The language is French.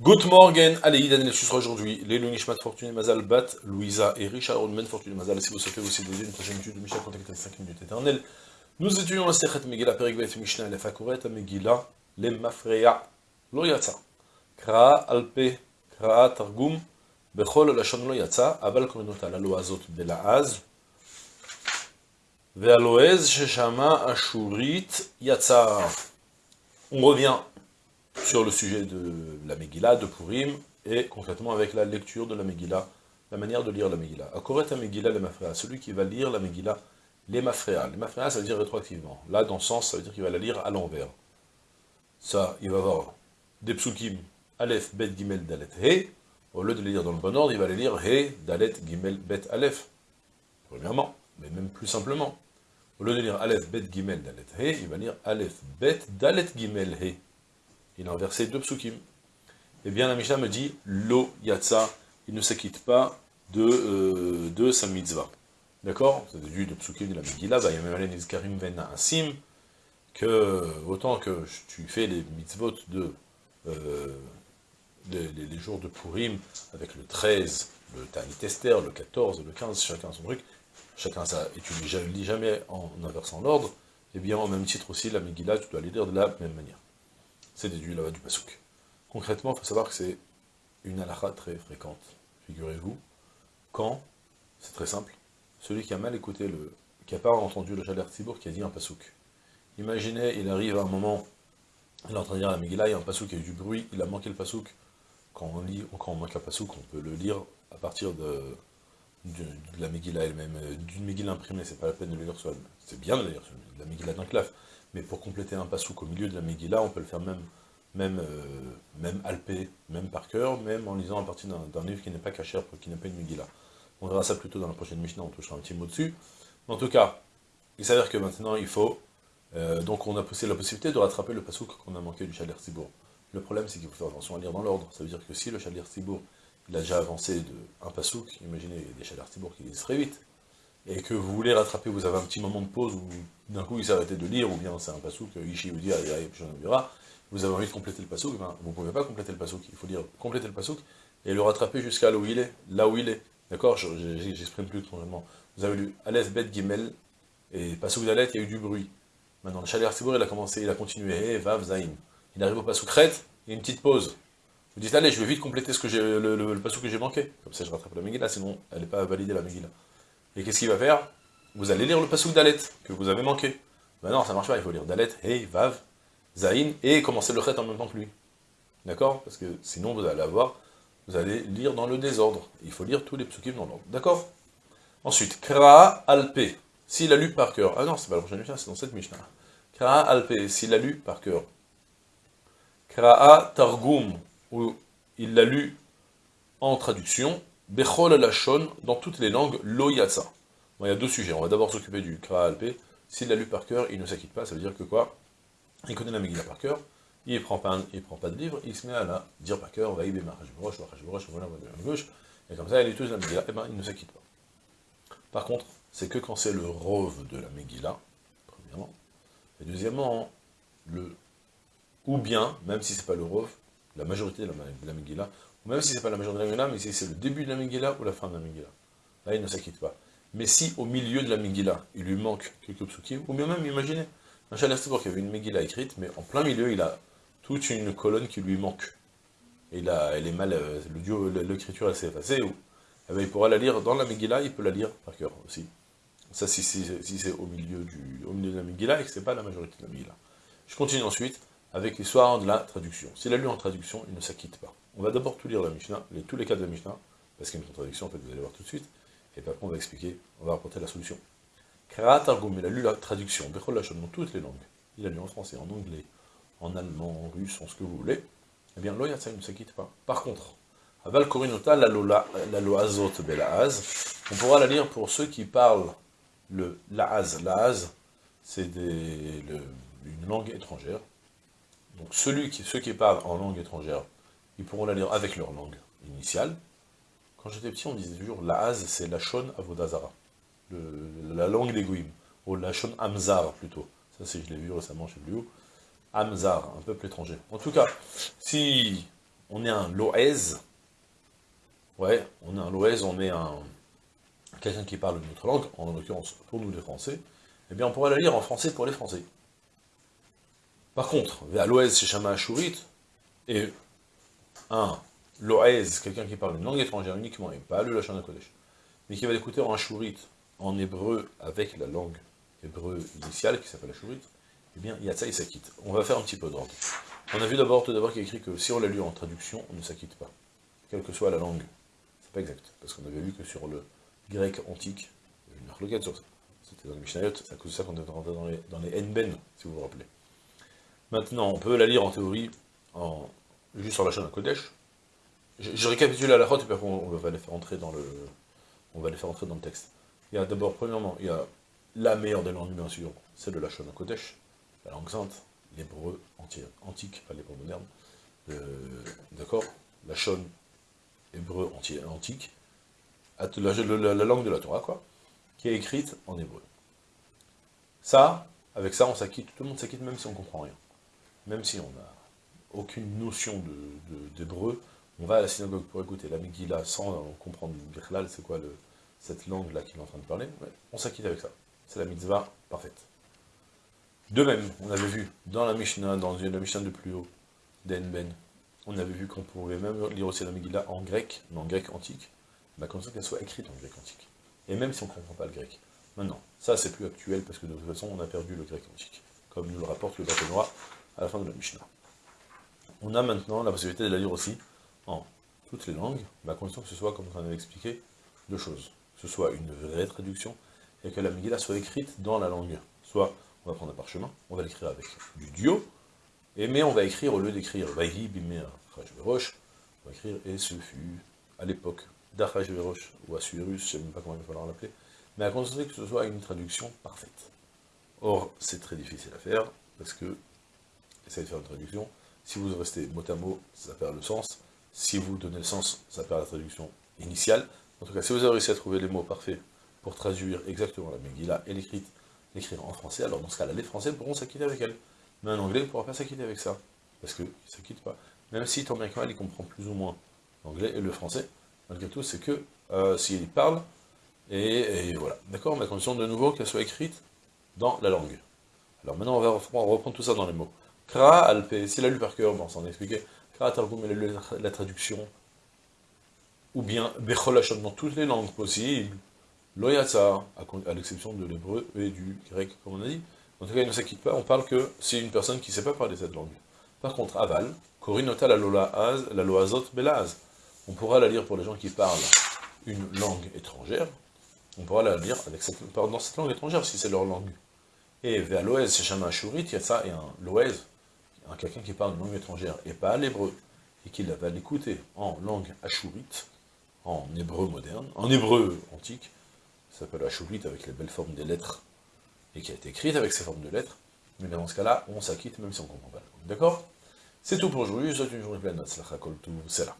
Good morning, allez, Daniel sera aujourd'hui, les Lunishmat Fortuné Mazal Bat, Louisa et Richard Rodman. Fortuné Mazal, si vous souhaitez aussi donner une prochaine étude de Michel, contactez 5 minutes éternelles. Nous étudions la Sechet Megillah, Perigvet Mishnah, la Fakuret, Megillah, les Mafreya, Lo Yatsa, Kraa Alpe, Kraa Targum, Bechol Lashon Lo Yatsa, Abal Korinota, la Loazot Belaaz, Ve'aloez Sheshama Ashurit Yatsa. On revient sur le sujet de la Megillah, de Purim, et concrètement avec la lecture de la Megillah, la manière de lire la Megillah. Akoret Megillah Mafréa, celui qui va lire la Megillah, les Mafréa. Les ça veut dire rétroactivement. Là, dans le sens, ça veut dire qu'il va la lire à l'envers. Ça, il va avoir des psukim, Aleph, Bet, Gimel, Dalet, He. Au lieu de les lire dans le bon ordre, il va les lire He, Dalet, Gimel, Bet, Aleph. Premièrement, mais même plus simplement. Au lieu de lire Aleph, Bet, Gimel, Dalet, He, il va lire Aleph, Bet, Dalet, Gimel, He il a inversé deux psukim. Eh bien, la Mishnah me dit, lo yatsa, il ne s'acquitte pas de, euh, de sa mitzvah. D'accord? C'est déduit de psukim de la Megillah, va yamemalen izkarim vena asim, que autant que tu fais les mitzvot de, euh, les, jours de Purim, avec le 13, le Tanit Esther, le 14, le 15, chacun son truc, chacun ça, et tu ne lis jamais en inversant l'ordre, eh bien, au même titre aussi, la Megillah, tu dois les lire de la même manière c'est déduit là-bas du pasouk. Concrètement, il faut savoir que c'est une halakha très fréquente, figurez-vous, quand, c'est très simple, celui qui a mal écouté, le, qui n'a pas entendu le Jaler Tibour qui a dit un pasouk. Imaginez, il arrive à un moment, il est en train de lire la Megillah, il y a un pasouk, il y a eu du bruit, il a manqué le pasouk. Quand on lit, quand on manque un pasouk, on peut le lire à partir de, de, la Megillah elle-même, d'une Megillah imprimée, c'est pas la peine de le lire seul. C'est bien de lire la Megillah d'un claf, mais pour compléter un pasouk au milieu de la Megillah, on peut le faire même, même, euh, même alpé, même par cœur, même en lisant à partir d'un livre qui n'est pas caché, qui n'est pas une Megillah. On verra ça plutôt dans la prochaine Mishnah, on touchera un petit mot dessus. en tout cas, il s'avère que maintenant il faut, euh, donc on a poussé la possibilité de rattraper le pasouk qu'on a manqué du Chaler Sibour. Le problème c'est qu'il faut faire attention à lire dans l'ordre, ça veut dire que si le Chaler Sibour, il a déjà avancé de un pasouk, imaginez des Chaler Sibour qui lisent très vite, et que vous voulez rattraper, vous avez un petit moment de pause où d'un coup il s'est arrêté de lire, ou bien c'est un pasouk, Ishi vous dit, vous avez envie de compléter le pasouk, ben, vous ne pouvez pas compléter le pasouk, il faut dire compléter le pasouk, et le rattraper jusqu'à là où il est, là où il est. D'accord? J'exprime plus complètement. Vous avez lu Aleph, Bet, Gimel, et pasouk d'Aleph, il y a eu du bruit. Maintenant, le Chaler Sibour, il a commencé, il a continué, He, Vav, Zain. Il arrive au pasouk Ret, il y a une petite pause. Vous dites, allez, je vais vite compléter ce que le, le, que j'ai manqué. Comme ça, je rattrape la Megillah, sinon elle n'est pas validée la Megillah. Et qu'est-ce qu'il va faire? Vous allez lire le pasouk Dalet, que vous avez manqué. Ben non, ça marche pas, il faut lire Dalet, Hey, Vav, Zain, et commencer le Chet en même temps que lui. D'accord? Parce que sinon vous allez avoir, vous allez lire dans le désordre. Il faut lire tous les psukim dans l'ordre. D'accord? Ensuite, Kra Alpe, s'il a lu par cœur. Ah non, c'est pas la prochaine Mishnah, c'est dans cette Mishnah. Kra Alpe, s'il a lu par cœur. Kraa Targum, où il l'a lu en traduction, Bechol Lachon, dans toutes les langues, Lo Yatsa. Bon, il y a deux sujets, on va d'abord s'occuper du Kra Alpe. S'il l'a lu par cœur, il ne s'acquitte pas, ça veut dire que quoi? Il connaît la Megillah par cœur, il ne prend, pas, prend pas de livre, il se met à la dire par cœur, Vaïbe Mahashborosh, Mahashborosh, voilà, gauche, et comme ça, il est tous la Megillah, et ben il ne s'acquitte pas. Par contre, c'est que quand c'est le rove de la Megillah, premièrement, et deuxièmement, le ou bien, même si c'est pas le rove, la majorité de la, de la Megillah, même si c'est pas la majorité de la Megillah, mais si c'est le début de la Megillah ou la fin de la Megillah. Là, il ne s'acquitte pas. Mais si, au milieu de la Megillah, il lui manque quelques psukim, ou bien même, imaginez, un Chalastibor qui avait une Megillah écrite, mais en plein milieu, il a toute une colonne qui lui manque. Et là, elle est mal, euh, l'écriture, elle s'est effacée, ou, eh ben, il pourra la lire dans la Megillah, il peut la lire par cœur aussi. Ça, si c'est au milieu du, au milieu de la Megillah, et que c'est pas la majorité de la Megillah. Je continue ensuite avec l'histoire de la traduction. S'il a lu en traduction, il ne s'acquitte pas. On va d'abord tout lire la Mishnah, tous les cas de la Mishnah, parce qu'il y a une contradiction, en fait, vous allez voir tout de suite, et puis après on va expliquer, on va apporter la solution. Krat il a lu la traduction, Bechol dans toutes les langues. Il a lu en français, en anglais, en allemand, en russe, en ce que vous voulez. Eh bien, l'Oyatsa, il ne s'acquitte pas. Par contre, Aval Korinota, la loazot belaaz, on pourra la lire pour ceux qui parlent le laaz. Laaz, c'est une langue étrangère, donc celui qui, ceux qui parlent en langue étrangère, ils pourront la lire avec leur langue initiale. Quand j'étais petit, on disait toujours la c'est la shon avodazara, la langue des goïms, ou la shon amzar plutôt. Ça, c'est je l'ai vu récemment chez Blue. Amzar, un peuple étranger. En tout cas, si on est un loez, ouais, on est un loez, on est un quelqu'un qui parle une autre langue, en l'occurrence pour nous les Français, eh bien on pourrait la lire en français pour les Français. Par contre, l'Oez chez Shama Ashurit, et un Loez, quelqu'un qui parle une langue étrangère uniquement, et pas le Lachana Kodesh, mais qui va l'écouter en Ashurit, en hébreu, avec la langue hébreu initiale, qui s'appelle Ashurit, eh bien, Yatsa, il s'acquitte. On va faire un petit peu d'ordre. On a vu d'abord, tout d'abord, qu'il écrit que si on l'a lu en traduction, on ne s'acquitte pas. Quelle que soit la langue. C'est pas exact, parce qu'on avait vu que sur le grec antique, il y a une sur ça. C'était dans le Mishnayot, c'est à cause de ça qu'on est rentré dans les, dans les Nben, si vous vous rappelez. Maintenant, on peut la lire en théorie, en, juste en la chaîne à Kodesh. Je, je, récapitule à la route, et puis après on, va les faire entrer dans le, on va les faire entrer dans le texte. Il y a d'abord, premièrement, il y a la meilleure des langues, bien sûr, c'est de la chaîne à Kodesh, la langue sainte, l'hébreu antique, pas l'hébreu moderne, euh, d'accord? La chaîne hébreu antique, la, la, la, langue de la Torah, quoi, qui est écrite en hébreu. Ça, avec ça, on s'acquitte, tout le monde s'acquitte, même si on comprend rien. Même si on n'a aucune notion d'hébreu, de, on va à la synagogue pour écouter la Megillah sans comprendre Birlal, c'est quoi cette langue-là qu'il est en train de parler, on s'acquitte avec ça. C'est la mitzvah parfaite. De même, on avait vu dans la Mishnah, dans la Mishnah de plus haut, d'Enben, on avait vu qu'on pouvait même lire aussi la Megillah en grec, mais en grec antique, bah, comme ça qu'elle soit écrite en grec antique. Et même si on ne comprend pas le grec. Maintenant, ça c'est plus actuel, parce que de toute façon, on a perdu le grec antique, comme nous le rapporte le Noir à la fin de la Mishnah. On a maintenant la possibilité de la lire aussi en toutes les langues, mais à condition que ce soit, comme on avait expliqué, deux choses. Que ce soit une vraie traduction, et que la Megillah soit écrite dans la langue. Soit, on va prendre un parchemin, on va l'écrire avec du duo, et mais on va écrire, au lieu d'écrire « Vaihi bimea roche », va écrire « Et ce fut, à l'époque, d'Achashverosh ou Assuérus, je ne sais même pas comment il va falloir l'appeler, mais à considérer que ce soit une traduction parfaite. Or, c'est très difficile à faire, parce que, essayez de faire une traduction, si vous restez mot à mot, ça perd le sens, si vous donnez le sens, ça perd la traduction initiale. En tout cas, si vous avez réussi à trouver les mots parfaits pour traduire exactement la Megillah et l'écrire en français, alors dans ce cas-là, les Français pourront s'acquitter avec elle. Mais un Anglais ne pourra pas s'acquitter avec ça, parce qu'il ne s'acquitte pas. Même si tant bien il comprend plus ou moins l'anglais et le français, malgré tout, c'est que euh, s'il parle, et, voilà. D'accord Mais à condition de nouveau qu'elle soit écrite dans la langue. Alors maintenant, on va reprendre tout ça dans les mots. Kra alpe, s'il a lu par cœur, bon, on s'en expliqué. Kra targum, il a lu la traduction. Ou bien, becholachon, dans toutes les langues possibles. Loyatsa, à l'exception de l'hébreu et du grec, comme on a dit. En tout cas, il ne s'acquitte pas, on parle que c'est une personne qui ne sait pas parler cette langue. Par contre, aval, korinota la loazot belaz. On pourra la lire pour les gens qui parlent une langue étrangère, on pourra la lire dans cette langue étrangère, si c'est leur langue. Et vers l'Oez, c'est Shama Ashurit, il y a ça, et un l'Oez, quelqu'un qui parle une langue étrangère, et pas l'hébreu, et qui va l'écouter en langue ashurite, en hébreu moderne, en hébreu antique, ça s'appelle ashurite avec les belles formes des lettres, et qui a été écrite avec ces formes de lettres, mais dans ce cas-là, on s'acquitte même si on ne comprend pas la langue. D'accord? C'est tout pour aujourd'hui, je souhaite une journée pleine c'est là.